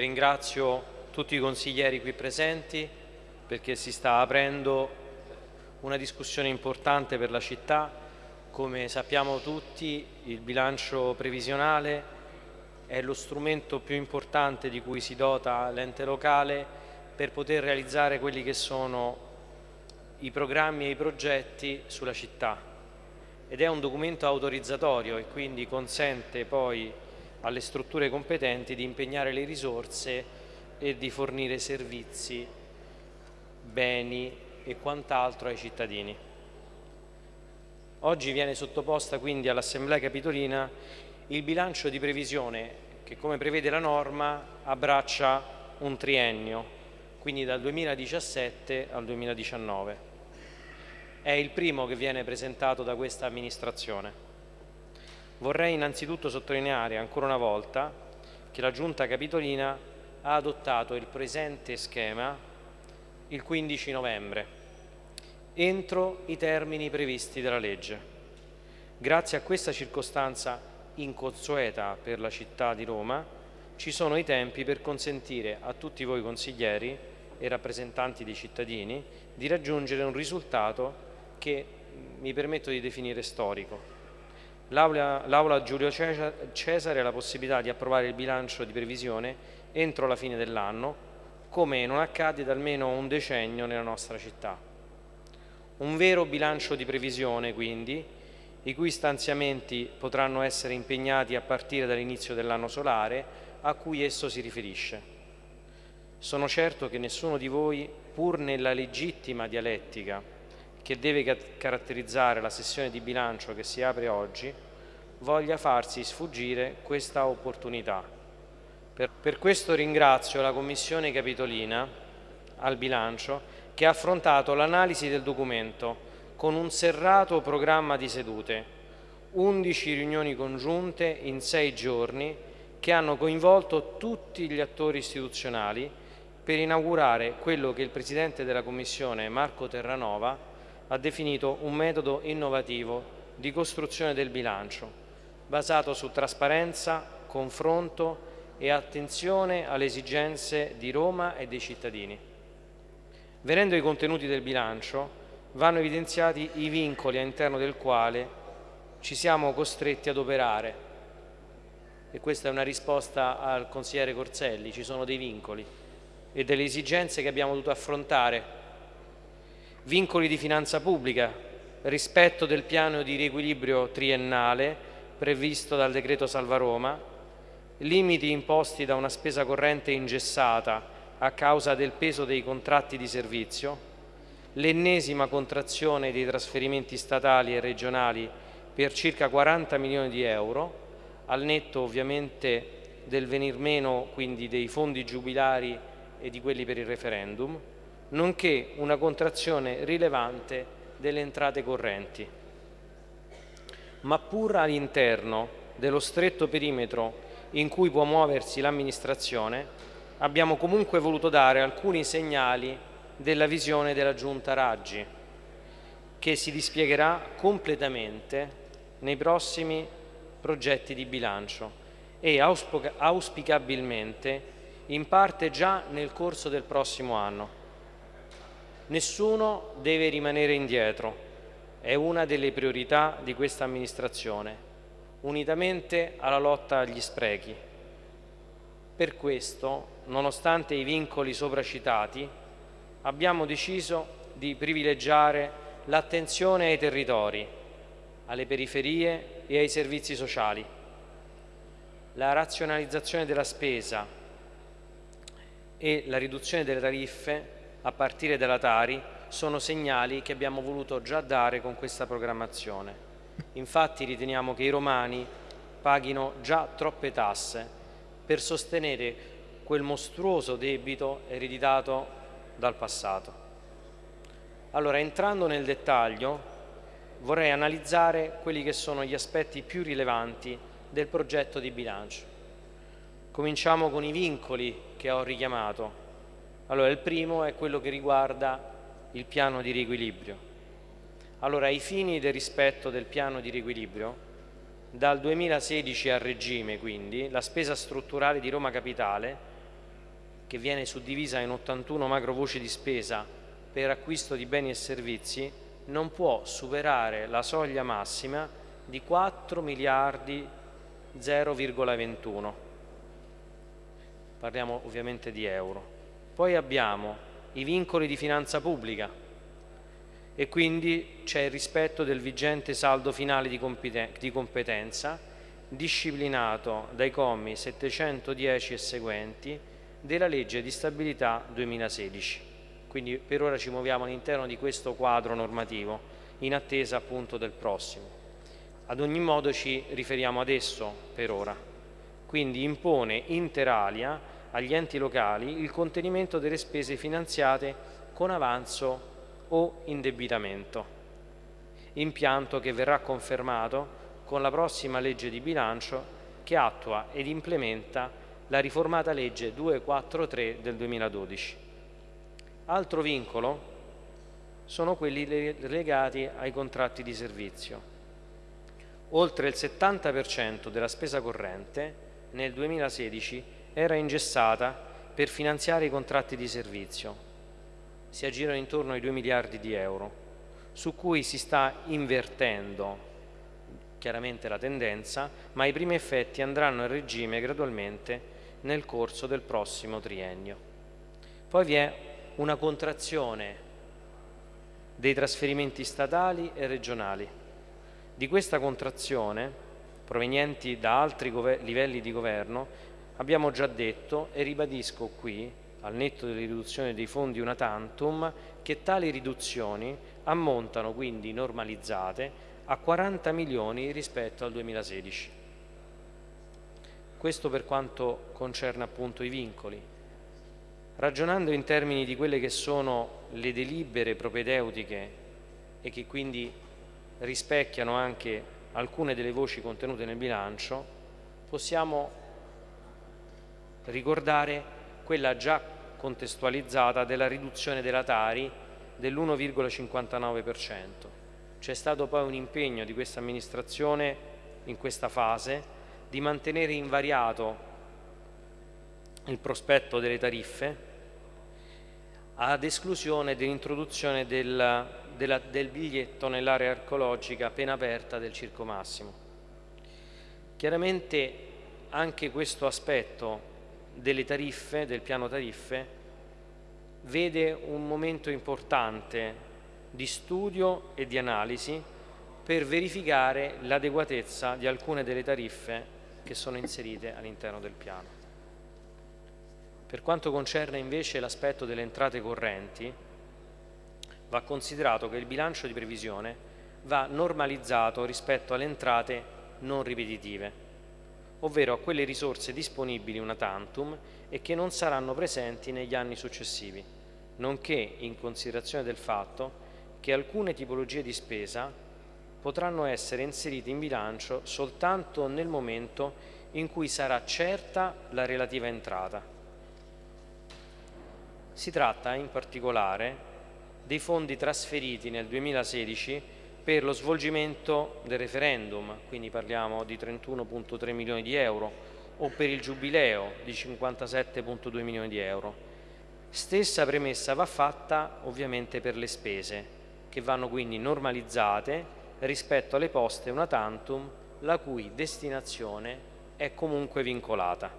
ringrazio tutti i consiglieri qui presenti perché si sta aprendo una discussione importante per la città. Come sappiamo tutti il bilancio previsionale è lo strumento più importante di cui si dota l'ente locale per poter realizzare quelli che sono i programmi e i progetti sulla città ed è un documento autorizzatorio e quindi consente poi alle strutture competenti di impegnare le risorse e di fornire servizi, beni e quant'altro ai cittadini. Oggi viene sottoposta quindi all'Assemblea Capitolina il bilancio di previsione che come prevede la norma abbraccia un triennio, quindi dal 2017 al 2019. È il primo che viene presentato da questa amministrazione. Vorrei innanzitutto sottolineare ancora una volta che la Giunta Capitolina ha adottato il presente schema il 15 novembre, entro i termini previsti dalla legge. Grazie a questa circostanza inconsueta per la città di Roma, ci sono i tempi per consentire a tutti voi consiglieri e rappresentanti dei cittadini di raggiungere un risultato che mi permetto di definire storico. L'Aula Giulio Cesare ha la possibilità di approvare il bilancio di previsione entro la fine dell'anno, come non accade da almeno un decennio nella nostra città. Un vero bilancio di previsione, quindi, i cui stanziamenti potranno essere impegnati a partire dall'inizio dell'anno solare a cui esso si riferisce. Sono certo che nessuno di voi, pur nella legittima dialettica che deve caratterizzare la sessione di bilancio che si apre oggi, voglia farsi sfuggire questa opportunità. Per, per questo ringrazio la Commissione Capitolina al bilancio che ha affrontato l'analisi del documento con un serrato programma di sedute, 11 riunioni congiunte in sei giorni che hanno coinvolto tutti gli attori istituzionali per inaugurare quello che il Presidente della Commissione, Marco Terranova, ha definito un metodo innovativo di costruzione del bilancio, basato su trasparenza, confronto e attenzione alle esigenze di Roma e dei cittadini. Venendo ai contenuti del bilancio, vanno evidenziati i vincoli all'interno del quale ci siamo costretti ad operare. E questa è una risposta al consigliere Corselli, ci sono dei vincoli e delle esigenze che abbiamo dovuto affrontare. Vincoli di finanza pubblica, rispetto del piano di riequilibrio triennale previsto dal decreto Salva Roma, limiti imposti da una spesa corrente ingessata a causa del peso dei contratti di servizio, l'ennesima contrazione dei trasferimenti statali e regionali per circa 40 milioni di euro, al netto ovviamente del venir meno quindi dei fondi giubilari e di quelli per il referendum, nonché una contrazione rilevante delle entrate correnti. Ma pur all'interno dello stretto perimetro in cui può muoversi l'amministrazione, abbiamo comunque voluto dare alcuni segnali della visione della Giunta Raggi, che si dispiegherà completamente nei prossimi progetti di bilancio e auspicabilmente in parte già nel corso del prossimo anno. Nessuno deve rimanere indietro, è una delle priorità di questa amministrazione unitamente alla lotta agli sprechi. Per questo, nonostante i vincoli sopracitati, abbiamo deciso di privilegiare l'attenzione ai territori, alle periferie e ai servizi sociali. La razionalizzazione della spesa e la riduzione delle tariffe a partire dalla Tari sono segnali che abbiamo voluto già dare con questa programmazione. Infatti riteniamo che i romani paghino già troppe tasse per sostenere quel mostruoso debito ereditato dal passato. Allora, entrando nel dettaglio, vorrei analizzare quelli che sono gli aspetti più rilevanti del progetto di bilancio. Cominciamo con i vincoli che ho richiamato. Allora, il primo è quello che riguarda il piano di riequilibrio. Allora, ai fini del rispetto del piano di riequilibrio, dal 2016 a regime, quindi, la spesa strutturale di Roma Capitale che viene suddivisa in 81 macro voci di spesa per acquisto di beni e servizi, non può superare la soglia massima di 4 miliardi 0,21. Parliamo ovviamente di euro. Poi abbiamo i vincoli di finanza pubblica e quindi c'è il rispetto del vigente saldo finale di competenza disciplinato dai commi 710 e seguenti della legge di stabilità 2016. Quindi per ora ci muoviamo all'interno di questo quadro normativo in attesa appunto del prossimo. Ad ogni modo ci riferiamo ad esso per ora. Quindi impone inter alia agli enti locali il contenimento delle spese finanziate con avanzo o indebitamento, impianto che verrà confermato con la prossima legge di bilancio che attua ed implementa la riformata legge 243 del 2012. Altro vincolo sono quelli legati ai contratti di servizio. Oltre il 70% della spesa corrente nel 2016 era ingessata per finanziare i contratti di servizio. Si aggirano intorno ai 2 miliardi di euro, su cui si sta invertendo chiaramente la tendenza, ma i primi effetti andranno a regime gradualmente nel corso del prossimo triennio. Poi vi è una contrazione dei trasferimenti statali e regionali. Di questa contrazione, provenienti da altri livelli di governo, Abbiamo già detto e ribadisco qui, al netto della riduzione dei fondi una tantum, che tali riduzioni ammontano quindi normalizzate a 40 milioni rispetto al 2016. Questo per quanto concerne appunto i vincoli. Ragionando in termini di quelle che sono le delibere propedeutiche e che quindi rispecchiano anche alcune delle voci contenute nel bilancio, possiamo ricordare quella già contestualizzata della riduzione della Tari dell'1,59%. C'è stato poi un impegno di questa amministrazione in questa fase di mantenere invariato il prospetto delle tariffe ad esclusione dell'introduzione del, del, biglietto nell'area archeologica appena aperta del Circo Massimo. Chiaramente anche questo aspetto delle tariffe, del piano tariffe, vede un momento importante di studio e di analisi per verificare l'adeguatezza di alcune delle tariffe che sono inserite all'interno del piano. Per quanto concerne invece l'aspetto delle entrate correnti, va considerato che il bilancio di previsione va normalizzato rispetto alle entrate non ripetitive ovvero a quelle risorse disponibili una tantum e che non saranno presenti negli anni successivi, nonché in considerazione del fatto che alcune tipologie di spesa potranno essere inserite in bilancio soltanto nel momento in cui sarà certa la relativa entrata. Si tratta in particolare dei fondi trasferiti nel 2016 per lo svolgimento del referendum, quindi parliamo di 31.3 milioni di euro, o per il giubileo di 57.2 milioni di euro. Stessa premessa va fatta ovviamente per le spese, che vanno quindi normalizzate rispetto alle poste una tantum la cui destinazione è comunque vincolata.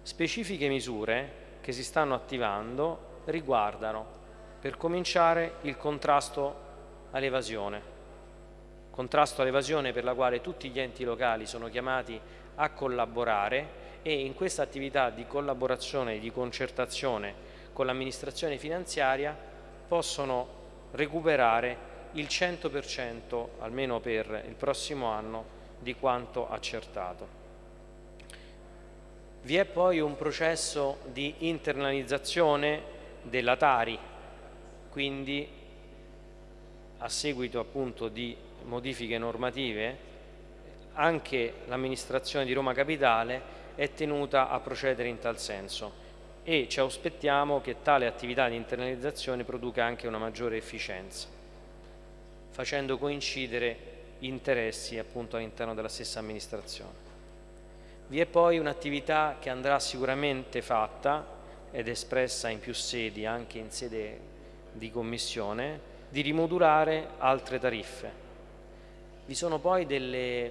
Specifiche misure che si stanno attivando riguardano, per cominciare, il contrasto all'evasione. Contrasto all'evasione per la quale tutti gli enti locali sono chiamati a collaborare e in questa attività di collaborazione e di concertazione con l'amministrazione finanziaria possono recuperare il 100% almeno per il prossimo anno di quanto accertato. Vi è poi un processo di internalizzazione della Tari, quindi a seguito appunto di modifiche normative anche l'amministrazione di Roma Capitale è tenuta a procedere in tal senso e ci aspettiamo che tale attività di internalizzazione produca anche una maggiore efficienza, facendo coincidere interessi appunto all'interno della stessa amministrazione. Vi è poi un'attività che andrà sicuramente fatta ed espressa in più sedi, anche in sede di commissione, di rimodulare altre tariffe. Vi sono poi delle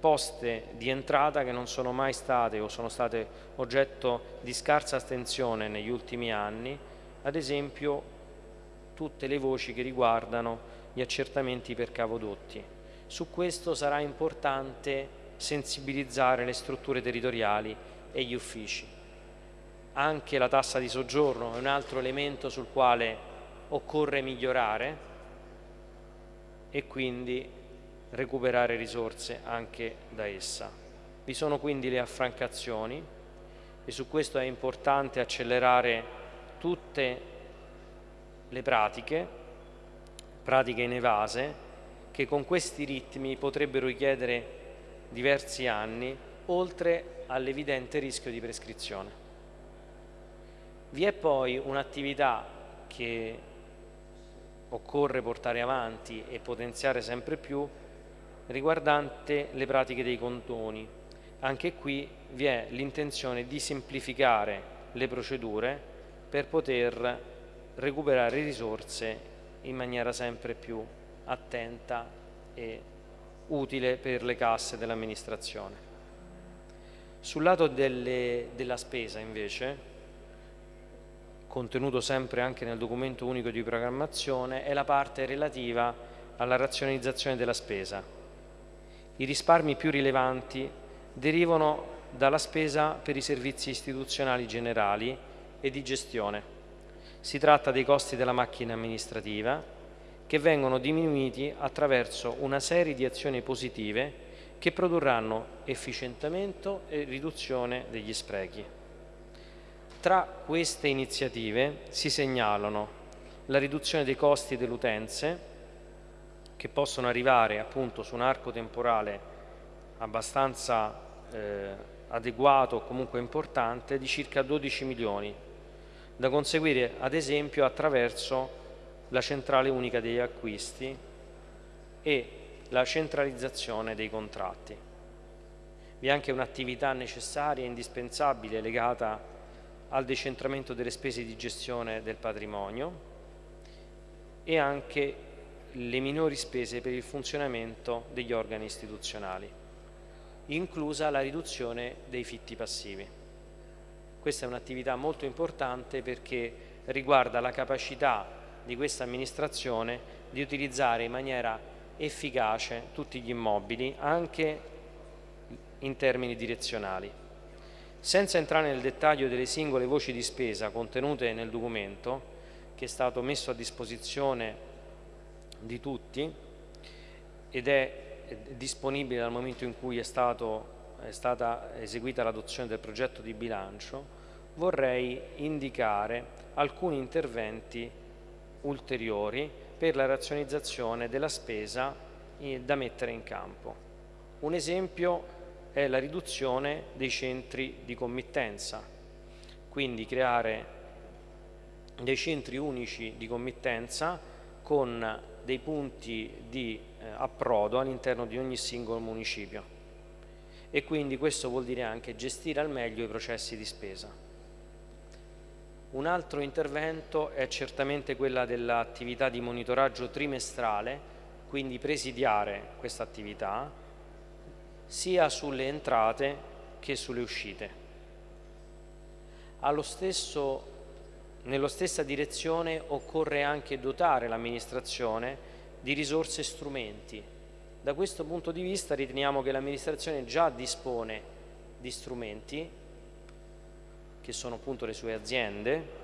poste di entrata che non sono mai state o sono state oggetto di scarsa attenzione negli ultimi anni, ad esempio tutte le voci che riguardano gli accertamenti per cavodotti. Su questo sarà importante sensibilizzare le strutture territoriali e gli uffici. Anche la tassa di soggiorno è un altro elemento sul quale occorre migliorare e quindi recuperare risorse anche da essa. Vi sono quindi le affrancazioni e su questo è importante accelerare tutte le pratiche, pratiche inevase, che con questi ritmi potrebbero richiedere diversi anni, oltre all'evidente rischio di prescrizione. Vi è poi un'attività che occorre portare avanti e potenziare sempre più riguardante le pratiche dei condoni. Anche qui vi è l'intenzione di semplificare le procedure per poter recuperare risorse in maniera sempre più attenta e utile per le casse dell'amministrazione. Sul lato delle, della spesa invece, contenuto sempre anche nel documento unico di programmazione, è la parte relativa alla razionalizzazione della spesa. I risparmi più rilevanti derivano dalla spesa per i servizi istituzionali generali e di gestione. Si tratta dei costi della macchina amministrativa che vengono diminuiti attraverso una serie di azioni positive che produrranno efficientamento e riduzione degli sprechi. Tra queste iniziative si segnalano la riduzione dei costi delle utenze, che possono arrivare appunto su un arco temporale abbastanza eh, adeguato o comunque importante di circa 12 milioni, da conseguire ad esempio attraverso la centrale unica degli acquisti e la centralizzazione dei contratti. Vi è anche un'attività necessaria e indispensabile legata al decentramento delle spese di gestione del patrimonio e anche le minori spese per il funzionamento degli organi istituzionali, inclusa la riduzione dei fitti passivi. Questa è un'attività molto importante perché riguarda la capacità di questa amministrazione di utilizzare in maniera efficace tutti gli immobili anche in termini direzionali. Senza entrare nel dettaglio delle singole voci di spesa contenute nel documento che è stato messo a disposizione di tutti ed è disponibile dal momento in cui è, stato, è stata eseguita l'adozione del progetto di bilancio, vorrei indicare alcuni interventi ulteriori per la razionalizzazione della spesa da mettere in campo. Un esempio è la riduzione dei centri di committenza, quindi creare dei centri unici di committenza con dei punti di eh, approdo all'interno di ogni singolo municipio e quindi questo vuol dire anche gestire al meglio i processi di spesa. Un altro intervento è certamente quella dell'attività di monitoraggio trimestrale, quindi presidiare questa attività sia sulle entrate che sulle uscite. Stesso nello stessa direzione occorre anche dotare l'amministrazione di risorse e strumenti. Da questo punto di vista riteniamo che l'amministrazione già dispone di strumenti, che sono appunto le sue aziende,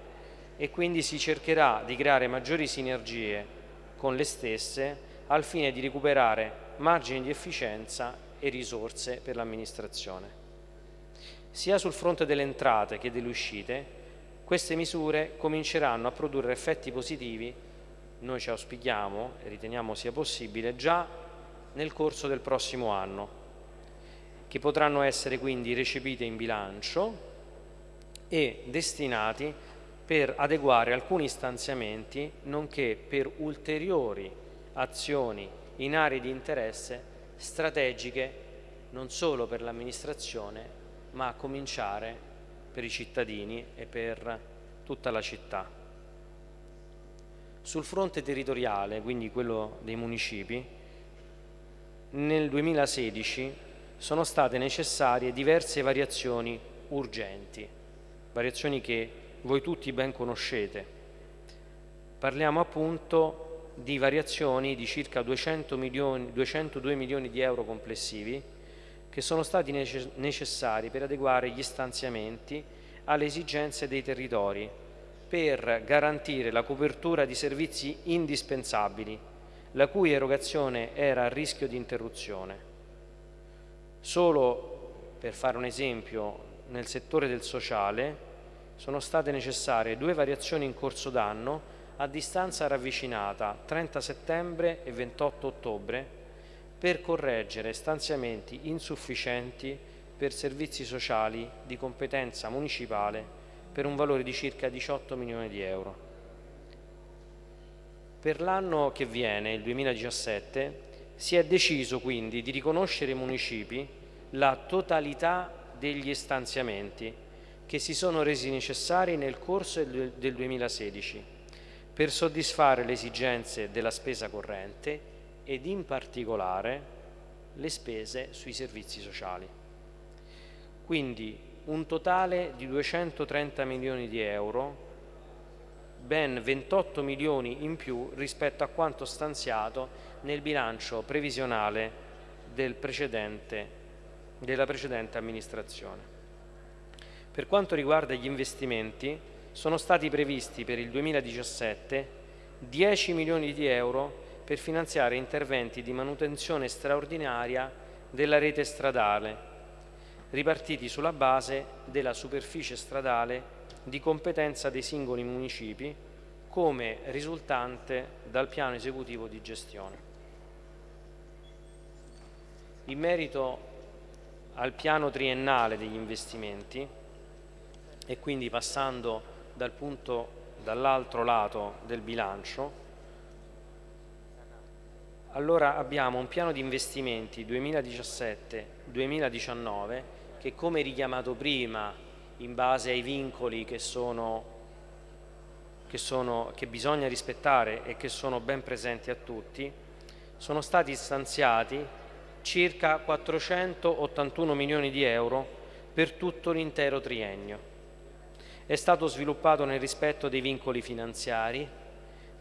e quindi si cercherà di creare maggiori sinergie con le stesse al fine di recuperare margini di efficienza e risorse per l'amministrazione. Sia sul fronte delle entrate che delle uscite queste misure cominceranno a produrre effetti positivi, noi ci auspichiamo e riteniamo sia possibile, già nel corso del prossimo anno, che potranno essere quindi recepite in bilancio e destinati per adeguare alcuni stanziamenti, nonché per ulteriori azioni in aree di interesse strategiche non solo per l'amministrazione ma a cominciare per i cittadini e per tutta la città. Sul fronte territoriale, quindi quello dei municipi, nel 2016 sono state necessarie diverse variazioni urgenti, variazioni che voi tutti ben conoscete. Parliamo appunto di variazioni di circa 200 milioni, 202 milioni di euro complessivi che sono stati necessari per adeguare gli stanziamenti alle esigenze dei territori per garantire la copertura di servizi indispensabili, la cui erogazione era a rischio di interruzione. Solo per fare un esempio, nel settore del sociale sono state necessarie due variazioni in corso d'anno a distanza ravvicinata 30 settembre e 28 ottobre per correggere stanziamenti insufficienti per servizi sociali di competenza municipale per un valore di circa 18 milioni di euro. Per l'anno che viene, il 2017, si è deciso quindi di riconoscere ai municipi la totalità degli stanziamenti che si sono resi necessari nel corso del 2016 per soddisfare le esigenze della spesa corrente ed in particolare le spese sui servizi sociali. Quindi un totale di 230 milioni di euro, ben 28 milioni in più rispetto a quanto stanziato nel bilancio previsionale del precedente, della precedente amministrazione. Per quanto riguarda gli investimenti, sono stati previsti per il 2017 10 milioni di euro per finanziare interventi di manutenzione straordinaria della rete stradale, ripartiti sulla base della superficie stradale di competenza dei singoli municipi, come risultante dal piano esecutivo di gestione. In merito al piano triennale degli investimenti, e quindi passando dal punto dall'altro lato del bilancio. Allora abbiamo un piano di investimenti 2017-2019 che come richiamato prima in base ai vincoli che, sono, che, sono, che bisogna rispettare e che sono ben presenti a tutti sono stati stanziati circa 481 milioni di euro per tutto l'intero triennio è stato sviluppato nel rispetto dei vincoli finanziari,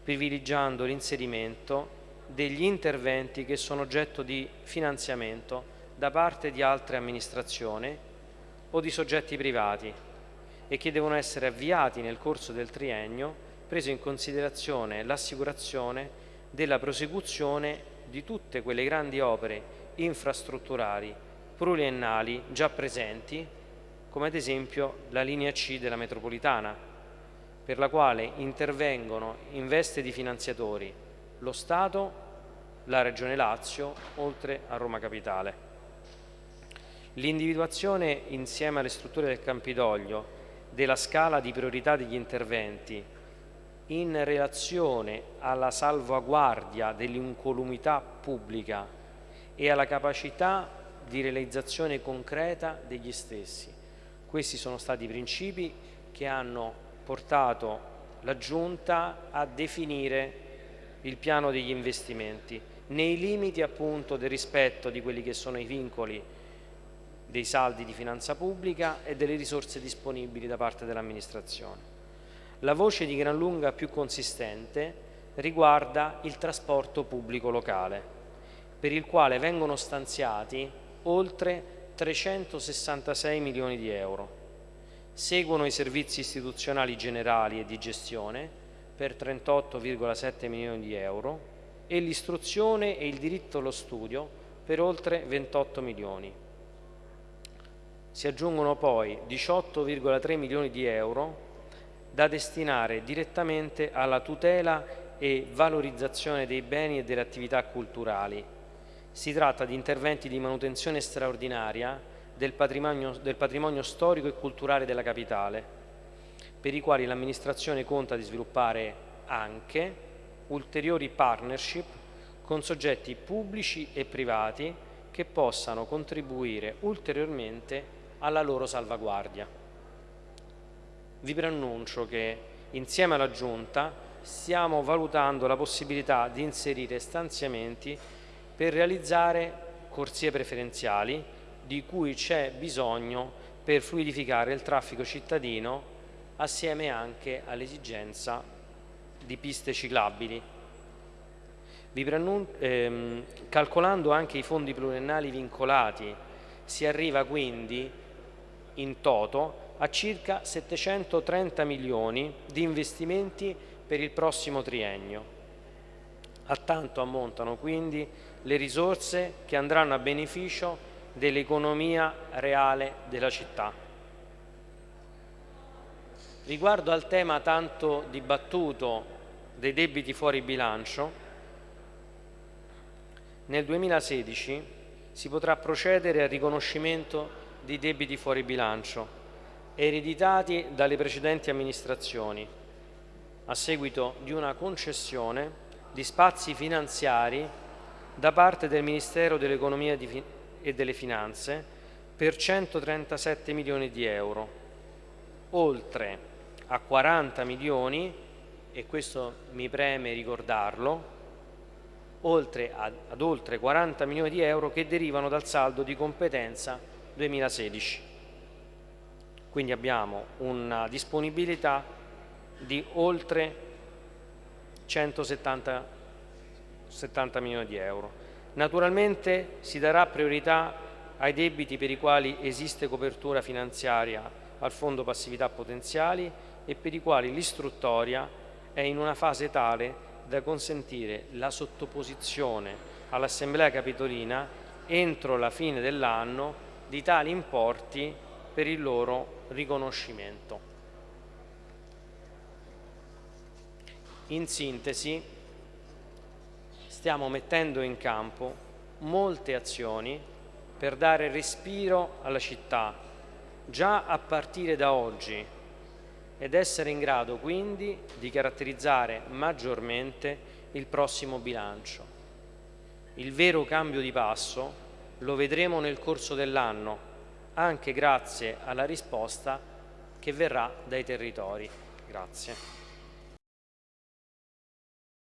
privilegiando l'inserimento degli interventi che sono oggetto di finanziamento da parte di altre amministrazioni o di soggetti privati e che devono essere avviati nel corso del triennio, preso in considerazione l'assicurazione della prosecuzione di tutte quelle grandi opere infrastrutturali pluriennali già presenti come ad esempio la linea C della metropolitana, per la quale intervengono in veste di finanziatori lo Stato, la Regione Lazio, oltre a Roma Capitale. L'individuazione insieme alle strutture del Campidoglio della scala di priorità degli interventi in relazione alla salvaguardia dell'incolumità pubblica e alla capacità di realizzazione concreta degli stessi questi sono stati i principi che hanno portato la Giunta a definire il piano degli investimenti nei limiti appunto del rispetto di quelli che sono i vincoli dei saldi di finanza pubblica e delle risorse disponibili da parte dell'amministrazione. La voce di gran lunga più consistente riguarda il trasporto pubblico locale, per il quale vengono stanziati oltre 366 milioni di euro. Seguono i servizi istituzionali generali e di gestione per 38,7 milioni di euro e l'istruzione e il diritto allo studio per oltre 28 milioni. Si aggiungono poi 18,3 milioni di euro da destinare direttamente alla tutela e valorizzazione dei beni e delle attività culturali si tratta di interventi di manutenzione straordinaria del patrimonio, del patrimonio storico e culturale della capitale, per i quali l'amministrazione conta di sviluppare anche ulteriori partnership con soggetti pubblici e privati che possano contribuire ulteriormente alla loro salvaguardia. Vi preannuncio che insieme alla Giunta stiamo valutando la possibilità di inserire stanziamenti per realizzare corsie preferenziali di cui c'è bisogno per fluidificare il traffico cittadino assieme anche all'esigenza di piste ciclabili. Ehm, calcolando anche i fondi pluriennali vincolati si arriva quindi in toto a circa 730 milioni di investimenti per il prossimo triennio. A tanto ammontano quindi le risorse che andranno a beneficio dell'economia reale della città. Riguardo al tema tanto dibattuto dei debiti fuori bilancio, nel 2016 si potrà procedere al riconoscimento di debiti fuori bilancio ereditati dalle precedenti amministrazioni a seguito di una concessione di spazi finanziari da parte del Ministero dell'Economia e delle Finanze per 137 milioni di euro, oltre a 40 milioni, e questo mi preme ricordarlo, oltre ad, ad oltre 40 milioni di euro che derivano dal saldo di competenza 2016. Quindi abbiamo una disponibilità di oltre 170 70 milioni di euro. Naturalmente si darà priorità ai debiti per i quali esiste copertura finanziaria al Fondo Passività Potenziali e per i quali l'istruttoria è in una fase tale da consentire la sottoposizione all'Assemblea Capitolina entro la fine dell'anno di tali importi per il loro riconoscimento. In sintesi, stiamo mettendo in campo molte azioni per dare respiro alla città, già a partire da oggi, ed essere in grado quindi di caratterizzare maggiormente il prossimo bilancio. Il vero cambio di passo lo vedremo nel corso dell'anno, anche grazie alla risposta che verrà dai territori. Grazie.